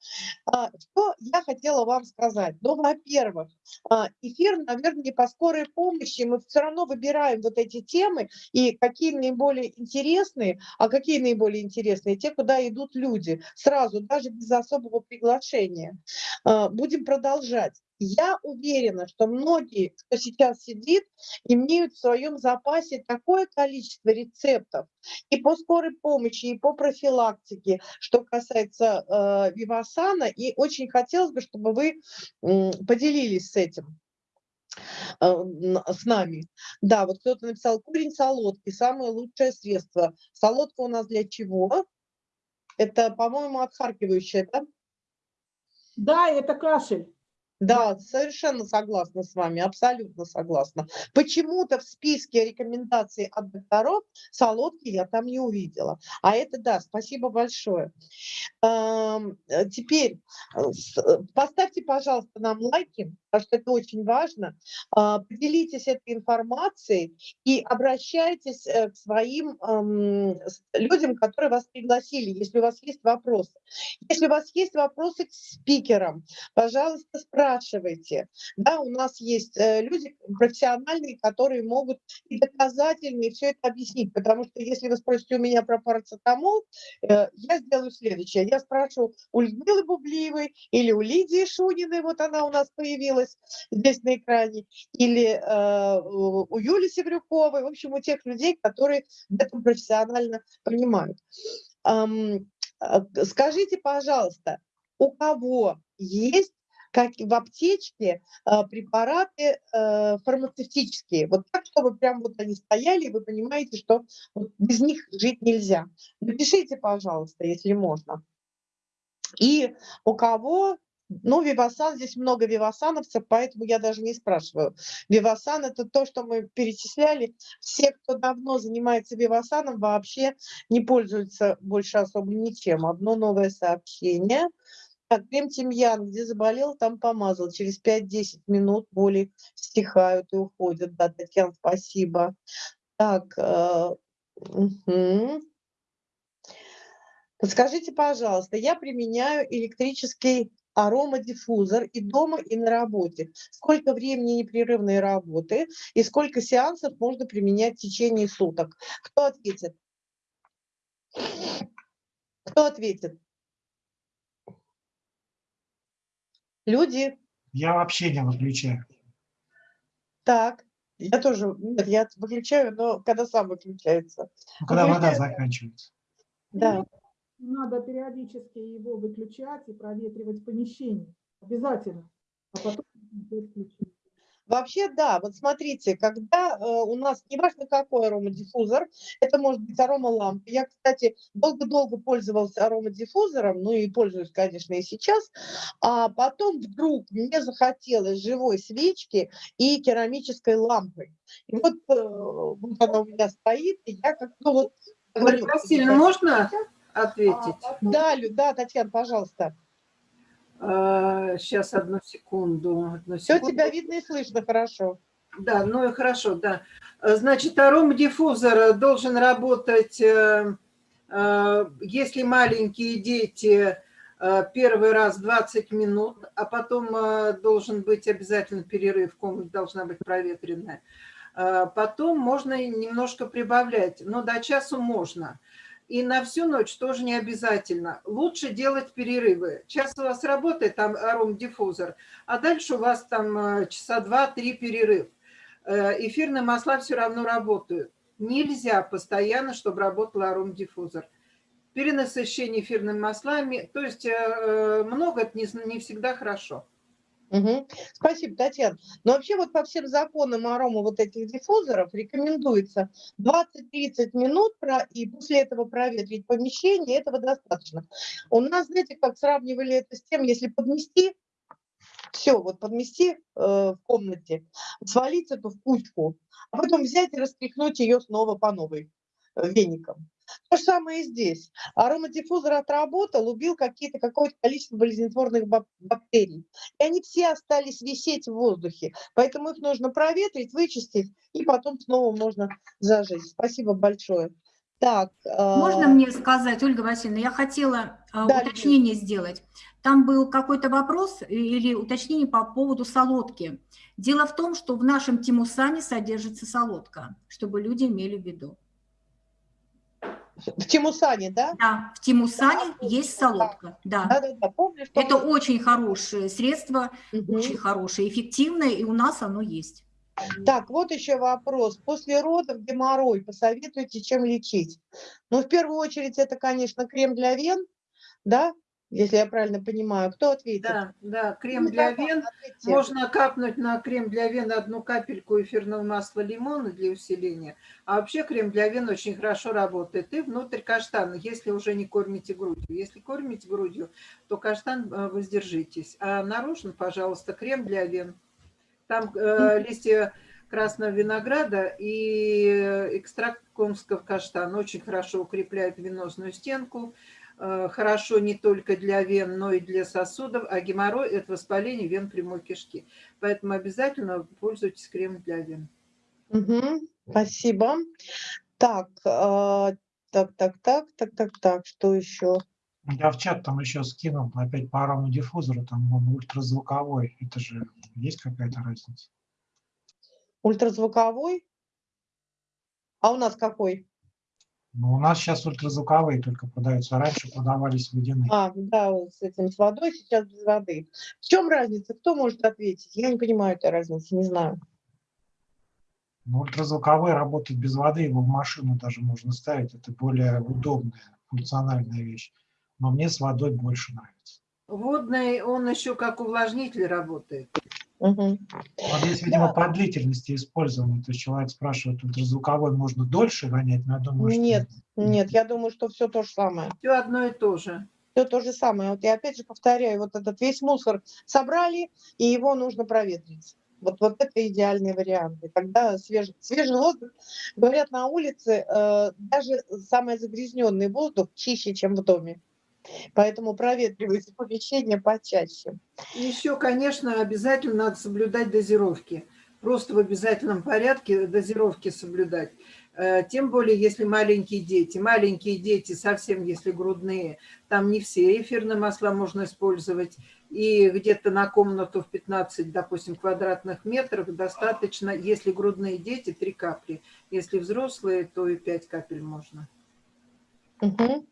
А, что я хотела вам сказать? Ну, во-первых, а, эфир, наверное, не по скорой помощи, мы все равно выбираем вот эти темы, и какие наиболее интересные, а какие наиболее интересные? Те, куда идут люди, сразу, даже без особого приглашения. А, будем продолжать. Я уверена, что многие, кто сейчас сидит, имеют в своем запасе такое количество рецептов и по скорой помощи, и по профилактике, что касается э, Вивасана, и очень хотелось бы, чтобы вы э, поделились с этим э, с нами. Да, вот кто-то написал, корень солодки, самое лучшее средство. Солодка у нас для чего? Это, по-моему, отхаркивающее, да? Да, это кашель. Да, совершенно согласна с вами, абсолютно согласна. Почему-то в списке рекомендаций от докторов солодки я там не увидела. А это да, спасибо большое. Э, теперь э, э, поставьте, пожалуйста, нам лайки, что это очень важно. А, поделитесь этой информацией и обращайтесь к своим людям, которые вас пригласили, если у вас есть вопросы. Если у вас есть вопросы к спикерам, пожалуйста, спрашивайте. Да, у нас есть э, люди профессиональные, которые могут и доказательно все это объяснить. Потому что если вы спросите у меня про парацетамол, э, я сделаю следующее. Я спрошу у Людмилы Бублиевой или у Лидии Шуниной, вот она у нас появилась здесь на экране, или э, у Юли Севрюковой, в общем, у тех людей, которые в этом профессионально понимают. Скажите, пожалуйста, у кого есть как в аптечке а, препараты а, фармацевтические. Вот так, чтобы прям вот они стояли, и вы понимаете, что без них жить нельзя. Напишите, пожалуйста, если можно. И у кого ну, Вивасан, здесь много вивасановцев, поэтому я даже не спрашиваю. Вивасан – это то, что мы перечисляли. Все, кто давно занимается вивасаном, вообще не пользуются больше особо ничем. Одно новое сообщение. Так, крем тимьян, где заболел, там помазал. Через 5-10 минут боли стихают и уходят. Да, Татьяна, спасибо. Так, э, угу. Подскажите, пожалуйста, я применяю электрический аромадиффузор и дома, и на работе. Сколько времени непрерывной работы и сколько сеансов можно применять в течение суток? Кто ответит? Кто ответит? Люди. Я вообще не выключаю. Так, я тоже, нет, я выключаю, но когда сам выключается. Ну, когда вода заканчивается. Да. Надо периодически его выключать и проветривать помещение. Обязательно. А потом включить. Вообще, да, вот смотрите, когда э, у нас, неважно какой аромадиффузор, это может быть аромалампа. Я, кстати, долго-долго пользовалась аромадиффузором, ну и пользуюсь, конечно, и сейчас. А потом вдруг мне захотелось живой свечки и керамической лампы. И вот, э, вот она у меня стоит, и я как-то вот... Говорю, Васильевна, можно ответить? Да, да, Татьяна, пожалуйста. Сейчас, а, одну секунду. Одну секунду. Все тебя видно и слышно хорошо. Да, ну и хорошо, да. Значит, аромадиффузор должен работать, э, э, если маленькие дети, э, первый раз 20 минут, а потом должен быть обязательно перерыв, комната должна быть проветренная. Потом можно немножко прибавлять, но до часу можно. И на всю ночь тоже не обязательно. Лучше делать перерывы. Сейчас у вас работает там аромдиффузор, а дальше у вас там э, часа два-три перерыв. Э, эфирные масла все равно работают. Нельзя постоянно, чтобы работал аромдиффузор. Перенасыщение эфирными маслами, то есть э, много, это не всегда хорошо. Угу. Спасибо, Татьяна. Но вообще вот по всем законам арома вот этих диффузоров рекомендуется 20-30 минут про, и после этого проветрить помещение, этого достаточно. У нас, знаете, как сравнивали это с тем, если подмести, все, вот подмести э, в комнате, свалить эту в кучку, а потом взять и растряхнуть ее снова по новой э, веником. То же самое и здесь. Аромадиффузор отработал, убил какие-то, какое-то количество болезнетворных бактерий. И они все остались висеть в воздухе. Поэтому их нужно проветрить, вычистить, и потом снова можно зажечь. Спасибо большое. Так, Можно э... мне сказать, Ольга Васильевна, я хотела э, да, уточнение Лидия. сделать. Там был какой-то вопрос или уточнение по поводу солодки. Дело в том, что в нашем тимусане содержится солодка, чтобы люди имели в виду. В Тимусане, да? Да, в Тимусане да, есть солодка. Да. Да, да, да. Помню, что Это мы... очень хорошее средство, угу. очень хорошее, эффективное, и у нас оно есть. Так, вот еще вопрос. После родов геморрой посоветуйте, чем лечить? Ну, в первую очередь, это, конечно, крем для вен, да, если я правильно понимаю. Кто ответит? Да, да, крем ну, для вен. Ответьте. Можно капнуть на крем для вен одну капельку эфирного масла лимона для усиления. А вообще крем для вен очень хорошо работает. И внутрь каштана, если уже не кормите грудью. Если кормите грудью, то каштан э, воздержитесь. А наружно, пожалуйста, крем для вен. Там э, листья красного винограда и экстракт конского каштана очень хорошо укрепляет венозную стенку. Э, хорошо не только для вен, но и для сосудов, а геморрой – это воспаление вен прямой кишки. Поэтому обязательно пользуйтесь кремом для вен. Угу, спасибо. Так, э, так, так, так, так, так, так, что еще? Я в чат там еще скинул опять по аромадиффузору, там он ультразвуковой. Это же есть какая-то разница? Ультразвуковой? А у нас какой? Ну, у нас сейчас ультразвуковые только продаются, а раньше продавались водяные. А, да, с этим, с водой, сейчас без воды. В чем разница? Кто может ответить? Я не понимаю этой разницы, не знаю. Ну, ультразвуковые работают без воды, его в машину даже можно ставить. Это более удобная, функциональная вещь. Но мне с водой больше нравится. Водный, он еще как увлажнитель работает. Угу. Вот здесь, видимо, да. по длительности использования. То есть человек спрашивает, ультразвуковой можно дольше гонять, но я думаю, что... Нет, нет, я думаю, что все то же самое. Все одно и то же. Все то же самое. Вот я опять же повторяю, вот этот весь мусор собрали, и его нужно проветрить. Вот, вот это идеальный вариант. И тогда свежий, свежий воздух, говорят, на улице э, даже самый загрязненный воздух чище, чем в доме. Поэтому проветривайте помещение почаще. Еще, конечно, обязательно надо соблюдать дозировки. Просто в обязательном порядке дозировки соблюдать. Э, тем более, если маленькие дети. Маленькие дети, совсем если грудные, там не все эфирные масла можно использовать. И где-то на комнату в 15, допустим, квадратных метров достаточно, если грудные дети, 3 капли. Если взрослые, то и 5 капель можно. Угу.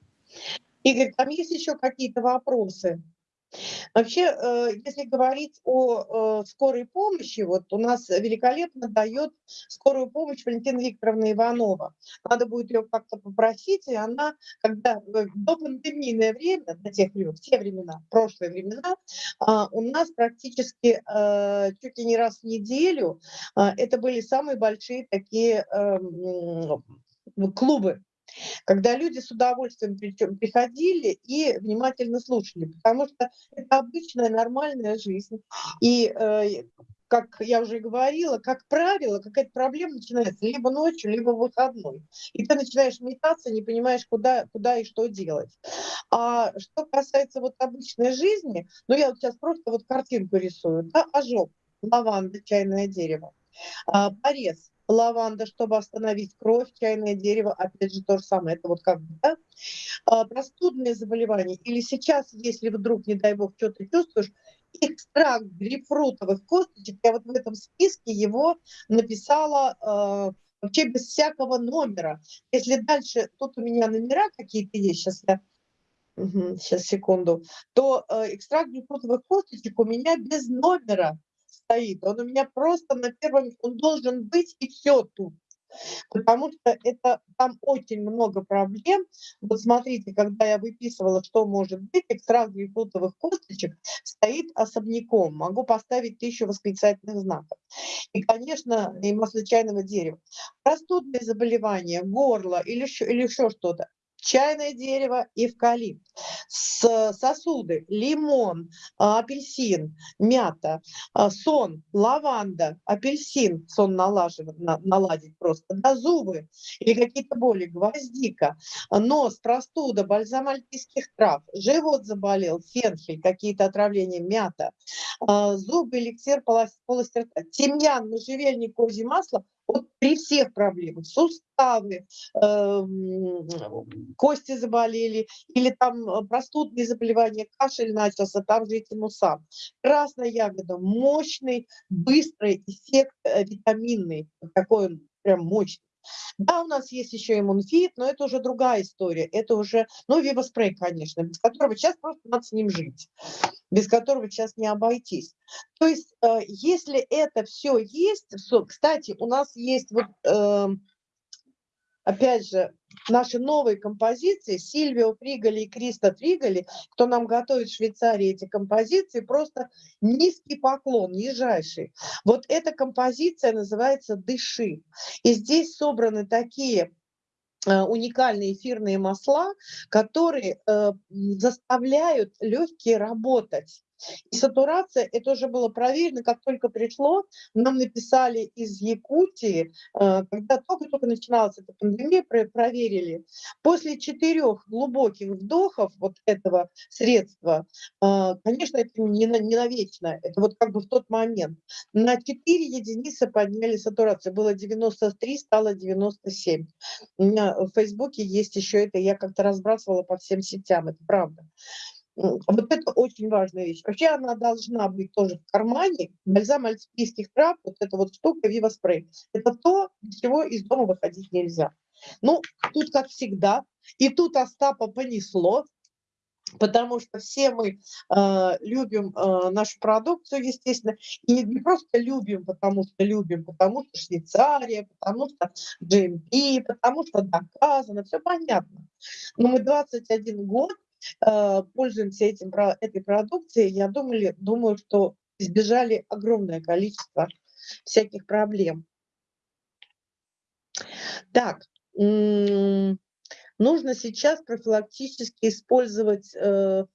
Игорь, там есть еще какие-то вопросы? Вообще, э, если говорить о э, скорой помощи, вот у нас великолепно дает скорую помощь Валентина Викторовна Иванова. Надо будет ее как-то попросить, и она, когда до пандемийное время, до тех времен, в те времена, прошлые времена, а, у нас практически э, чуть ли не раз в неделю это были самые большие такие эм, клубы когда люди с удовольствием приходили и внимательно слушали, потому что это обычная нормальная жизнь. И э, как я уже говорила, как правило, какая-то проблема начинается либо ночью, либо в выходной. И ты начинаешь метаться, не понимаешь, куда, куда и что делать. А что касается вот обычной жизни, ну я вот сейчас просто вот картинку рисую, да, ожог, лаванда, чайное дерево, а, порез, лаванда, чтобы остановить кровь, чайное дерево, опять же то же самое, это вот как бы, да? а, простудные заболевания, или сейчас, если вдруг, не дай бог, что ты чувствуешь, экстракт грейпфрутовых косточек, я вот в этом списке его написала вообще без всякого номера. Если дальше, тут у меня номера какие-то есть, сейчас я, сейчас секунду, то э, экстракт глюкозовых косточек у меня без номера стоит. Он у меня просто на первом, он должен быть и все тут потому что это там очень много проблем. Вот смотрите, когда я выписывала, что может быть, экстракт грейпфрутовых косточек стоит особняком. Могу поставить тысячу восклицательных знаков. И, конечно, и масло чайного дерева. Простудные заболевания, горло или еще, или еще что-то чайное дерево, эвкалипт, сосуды, лимон, а, апельсин, мята, а, сон, лаванда, апельсин, сон налаживать, наладить просто, да, зубы или какие-то боли, гвоздика, нос, простуда, бальзам альпийских трав, живот заболел, фенхель, какие-то отравления, мята, зубы, эликсир, полости рта, тимьян, можжевельник, козье масло – вот при всех проблемах, суставы, э, кости заболели, или там э, простудные заболевания, кашель начался, там же мусам. Красная ягода, мощный, быстрый эффект э, витаминный, такой он прям мощный. Да, у нас есть еще иммунфит, но это уже другая история. Это уже, ну, вибоспрей, конечно, без которого сейчас просто надо с ним жить, без которого сейчас не обойтись. То есть, э, если это все есть, кстати, у нас есть вот э, опять же, наши новые композиции, Сильвио Фриголи и Криста Фриголи, кто нам готовит в Швейцарии эти композиции, просто низкий поклон, нижайший. Вот эта композиция называется «Дыши». И здесь собраны такие э, уникальные эфирные масла, которые э, заставляют легкие работать. И сатурация, это уже было проверено, как только пришло, нам написали из Якутии, э, когда только-только начиналась эта пандемия, проверили. После четырех глубоких вдохов вот этого средства, э, конечно, это не, не навечно, это вот как бы в тот момент, на 4 единицы подняли сатурацию. Было 93, стало 97. У меня в Фейсбуке есть еще это, я как-то разбрасывала по всем сетям, это правда. Вот это очень важная вещь. Вообще она должна быть тоже в кармане. Бальзам альпийских трав, вот эта вот штука Виваспрей. Это то, без чего из дома выходить нельзя. Ну, тут как всегда. И тут Остапа понесло, потому что все мы э, любим э, нашу продукцию, естественно, и не просто любим, потому что любим, потому что Швейцария, потому что GMP, потому что доказано, все понятно. Но мы 21 год пользуемся этим, этой продукцией, я думаю, думаю, что избежали огромное количество всяких проблем. Так, нужно сейчас профилактически использовать э,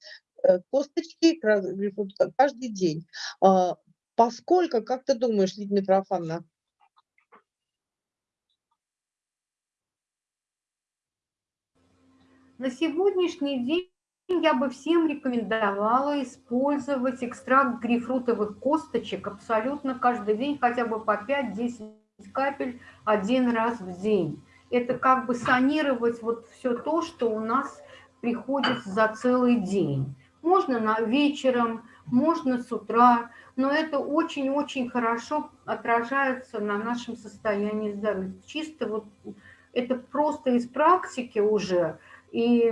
э, косточки каждый день. А, поскольку, как ты думаешь, Лидия Митрофановна, На сегодняшний день я бы всем рекомендовала использовать экстракт грейпфрутовых косточек абсолютно каждый день, хотя бы по 5-10 капель один раз в день. Это как бы санировать вот все то, что у нас приходит за целый день. Можно на вечером, можно с утра, но это очень-очень хорошо отражается на нашем состоянии здоровья. Чисто вот это просто из практики уже – и,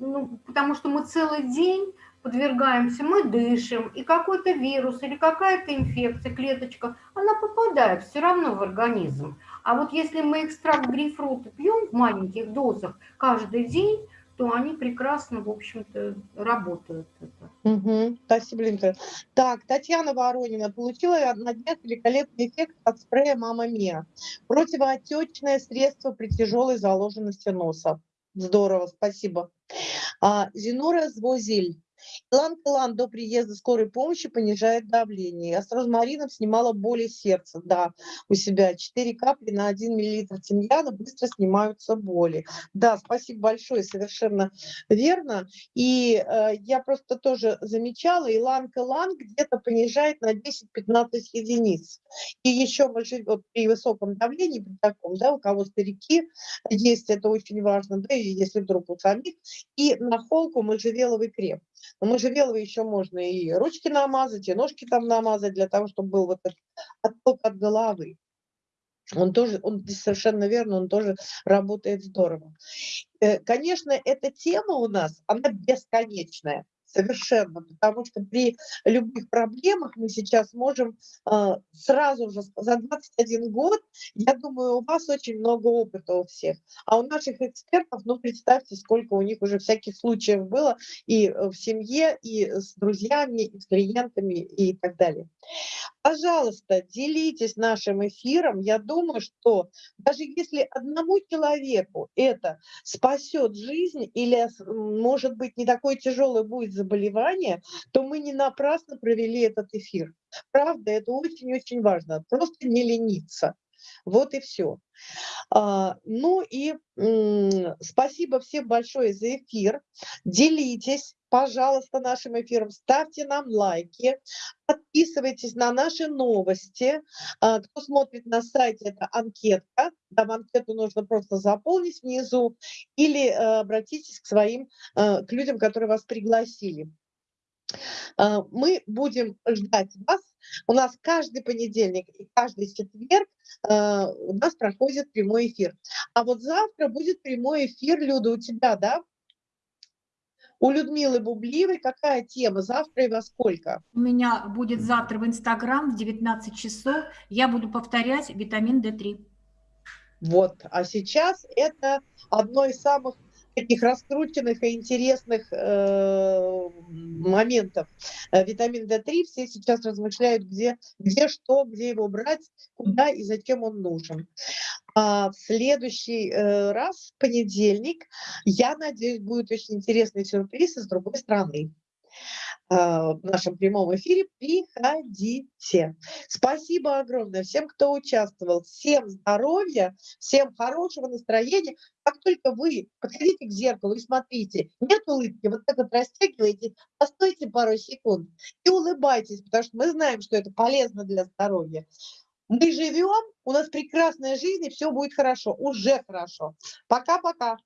ну, потому что мы целый день подвергаемся, мы дышим, и какой-то вирус или какая-то инфекция, клеточка, она попадает все равно в организм. А вот если мы экстракт грейпфрута пьем в маленьких дозах каждый день, то они прекрасно, в общем-то, работают. Угу. Спасибо, Линка. Так, Татьяна Воронина получила на днях великолепный эффект от спрея «Мама Мия». Противоотечное средство при тяжелой заложенности носа. Здорово, спасибо. А, Зинора Звозель. Илан-Калан до приезда скорой помощи понижает давление. Я с розмарином снимала боли сердца, да, у себя. 4 капли на 1 миллилитр тимьяна быстро снимаются боли. Да, спасибо большое, совершенно верно. И э, я просто тоже замечала, илан-калан где-то понижает на 10-15 единиц. И еще вот при высоком давлении, при таком, да, у кого старики есть, это очень важно, да, если вдруг у самих, и на холку можжевеловый крем. Но можжевеловый еще можно и ручки намазать, и ножки там намазать, для того, чтобы был вот этот отток от головы. Он тоже, он совершенно верно, он тоже работает здорово. Э, конечно, эта тема у нас, она бесконечная. Совершенно, потому что при любых проблемах мы сейчас можем э, сразу же за 21 год, я думаю, у вас очень много опыта у всех, а у наших экспертов, ну представьте, сколько у них уже всяких случаев было и в семье, и с друзьями, и с клиентами, и так далее. Пожалуйста, делитесь нашим эфиром. Я думаю, что даже если одному человеку это спасет жизнь или, может быть, не такое тяжелое будет заболевание, то мы не напрасно провели этот эфир. Правда, это очень-очень важно. Просто не лениться. Вот и все. А, ну и спасибо всем большое за эфир. Делитесь, пожалуйста, нашим эфиром, ставьте нам лайки, подписывайтесь на наши новости. А, кто смотрит на сайте, это анкетка. Там анкету нужно просто заполнить внизу или э, обратитесь к своим, к людям, которые вас пригласили. А, мы будем ждать вас. У нас каждый понедельник и каждый четверг а, у нас проходит прямой эфир. А вот завтра будет прямой эфир, Люда, у тебя, да? У Людмилы Бублиевой какая тема? Завтра и во сколько? У меня будет завтра в Инстаграм в 19 часов. Я буду повторять витамин D3. Вот, а сейчас это одно из самых таких раскрученных и интересных э, моментов. Э, витамин D3 все сейчас размышляют, где, где что, где его брать, куда и зачем он нужен. А в следующий э, раз, в понедельник, я надеюсь, будет очень интересный сюрприз из другой страны. А, в нашем прямом эфире. Приходите. Спасибо огромное всем, кто участвовал. Всем здоровья, всем хорошего настроения. Как только вы подходите к зеркалу и смотрите, нет улыбки, вот так вот растягиваете, постойте пару секунд и улыбайтесь, потому что мы знаем, что это полезно для здоровья. Мы живем, у нас прекрасная жизнь, и все будет хорошо, уже хорошо. Пока-пока.